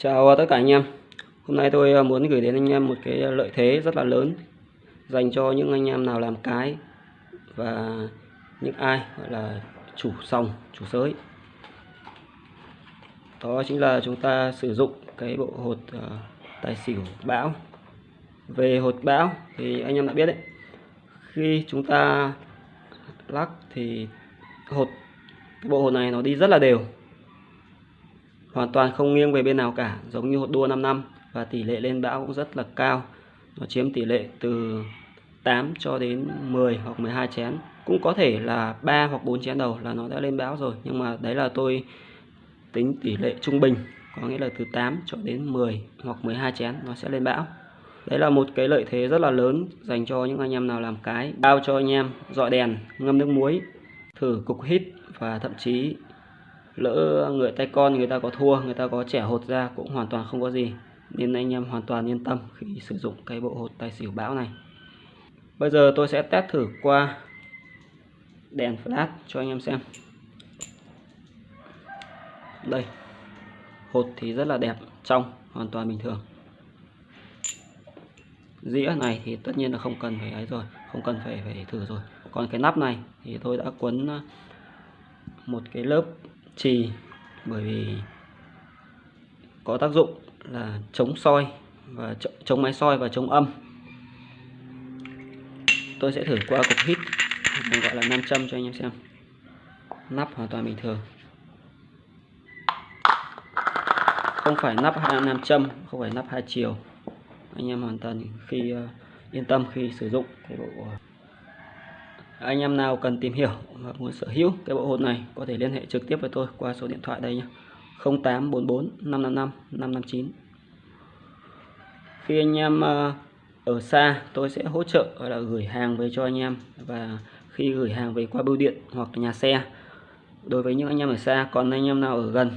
Chào tất cả anh em. Hôm nay tôi ờ, muốn gửi đến anh em một cái ờ, lợi thế rất là lớn Dành cho những anh em nào làm cái Và những ai gọi là chủ sòng, chủ sới. Đó chính là chúng ta sử dụng cái bộ hột uh, tài xỉu bão. Về hột bão thì anh em đã biết đấy. Khi chúng ta lắc thì hột cái bộ hột này nó đi rất là đều hoàn toàn không nghiêng về bên nào cả, giống như hột đua 5 năm, và tỷ lệ lên bão cũng rất là cao. Nó chiếm tỷ lệ từ 8 cho đến 10 hoặc 12 chén. Cũng có thể là 3 hoặc 4 chén đầu là nó đã lên bão rồi, nhưng mà đấy là tôi tính tỷ lệ trung bình, có nghĩa là từ 8 cho đến 10 hoặc 12 chén nó sẽ lên bão. Đấy là một cái lợi thế rất là lớn dành cho những anh em nào làm cái, bao cho anh em dọi đèn, ngâm nước muối, thử cục hít và thậm chí lỡ người tay con người ta có thua, người ta có trẻ hột ra cũng hoàn toàn không có gì. Nên anh em hoàn toàn yên tâm khi sử dụng cái bộ hột tài xỉu bão này. Bây giờ tôi sẽ test thử qua đèn flash cho anh em xem. Đây, hột thì rất là đẹp, trong hoàn toàn bình thường. Dĩa này thì tất nhiên là không cần phải ấy rồi, không cần phải phải thử rồi. Còn cái nắp này thì tôi đã quấn ờ, một cái lớp trì bởi vì có tác dụng là chống soi và chống máy soi và chống âm. Tôi sẽ thử qua cục hít mình gọi là nam châm cho anh em xem. Nắp hoàn toàn bình thường. Không phải nắp nam châm, không phải nắp hai chiều. Anh em hoàn toàn khi ờ, yên tâm khi sử dụng cái bộ ờ, anh em nào cần tìm hiểu và muốn sở hữu cái bộ hột này, có thể liên hệ trực tiếp với tôi qua số điện thoại đây nhé 0844 555 559 khi anh em ờ, ở xa, tôi sẽ hỗ trợ là gửi hàng về cho anh em. Và khi gửi hàng về qua bưu điện hoặc nhà xe, đối với những anh em ở xa, còn anh em nào ở gần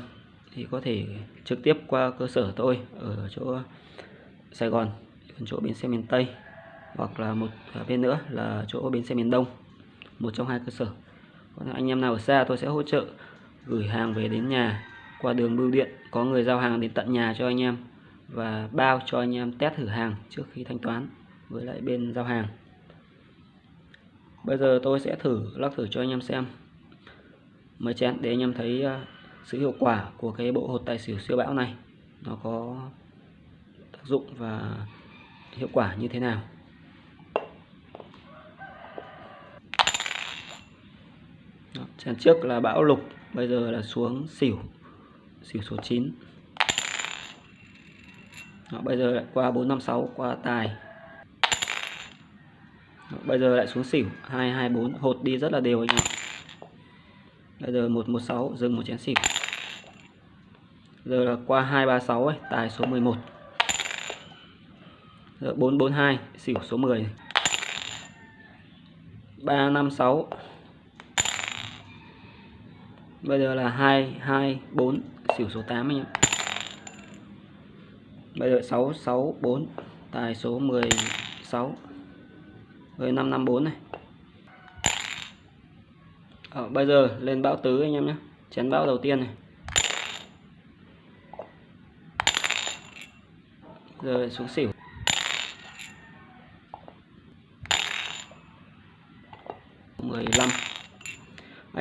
thì có thể trực tiếp qua cơ sở tôi ở chỗ Sài Gòn chỗ bến xe miền Tây hoặc là một à, bên nữa là chỗ bến xe miền Đông một trong hai cơ sở. Còn anh em nào ở xa tôi sẽ hỗ trợ gửi hàng về đến nhà. Qua đường bưu điện, có người giao hàng đến tận nhà cho anh em và bao cho anh em test thử hàng trước khi thanh toán với lại bên giao hàng. Bây giờ tôi sẽ thử, lắc thử cho anh em xem. Mấy chén để anh em thấy à, sự hiệu quả của cái bộ hột tài xỉu siêu bão này. Nó có tác dụng và hiệu quả như thế nào. Chén trước là bão lục bây giờ là xuống xỉu xỉu số 9 Đó, bây giờ lại qua 456 qua tài. Đó, bây giờ lại xuống xỉu 224 hột đi rất là đều anh ạ. Bây giờ 116 dừng một chén xỉu. Giờ là qua 236 ấy, tài số 11 giờ 442 xỉu số 10 356 bây giờ là 2 2 4 xỉu số 8 anh em. Bây giờ 6 6 4 tài số 16 rồi 554 này. Ờ, bây giờ lên bão tứ anh em nhé. Chén bão đầu tiên này. Rồi xuống xỉu.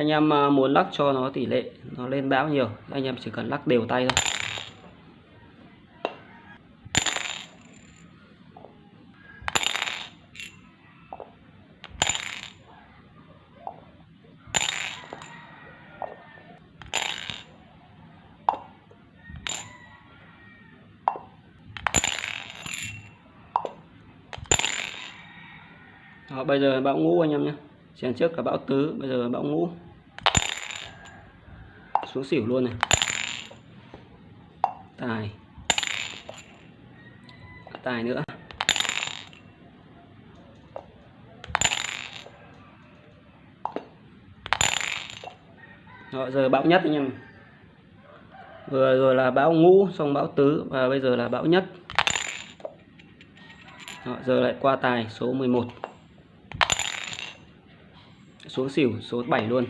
Anh em à, muốn lắc cho nó tỷ lệ nó lên bão nhiều anh em chỉ cần lắc đều tay thôi. Đó, bây giờ bão ngũ anh em nhé. Chèn trước là bão tứ bây giờ bão ngũ xuống xỉu luôn này. Tài. Tài nữa. Rồi, giờ bão nhất anh em vừa rồi là bão ngũ xong bão tứ và bây giờ là bão nhất. Rồi, giờ lại qua tài số 11 xuống xỉu số 7 luôn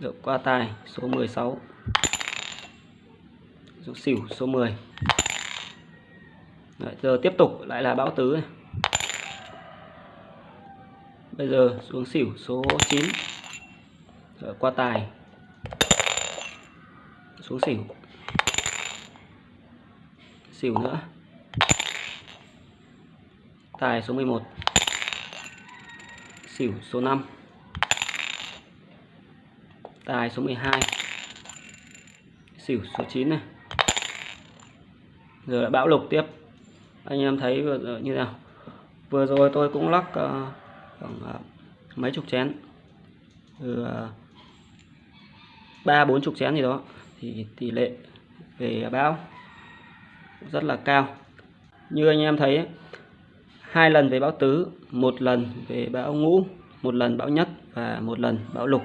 được qua tài số 16 xuống xỉu số 10 Đấy, giờ tiếp tục lại là bão tứ này. bây giờ xuống xỉu số 9 Rồi, qua tài xuống xỉu. Xỉu nữa. Tài số 11 xỉu số 5 tài số 12 xỉu số 9 này. Giờ lại bão lục tiếp. Anh em thấy vừa ờ, như nào? Vừa rồi tôi cũng lắc uh, khoảng uh, mấy chục chén. Từ ba bốn chục chén gì đó. Thì tỷ lệ về bão rất là cao. Như anh em thấy hai lần về bão tứ một lần về bão ngũ một lần bão nhất và một lần bão lục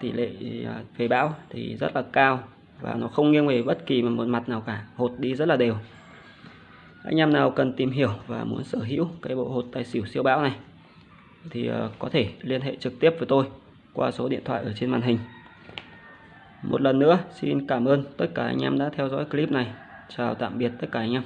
tỷ lệ à, về bão thì rất là cao và nó không nghiêng về bất kỳ một mặt nào cả, hột đi rất là đều. Anh em nào cần tìm hiểu và muốn sở hữu cái bộ hột tài xỉu siêu bão này thì à, có thể liên hệ trực tiếp với tôi qua số điện thoại ở trên màn hình. Một lần nữa, xin cảm ơn tất cả anh em đã theo dõi clip này. Chào tạm biệt tất cả anh em.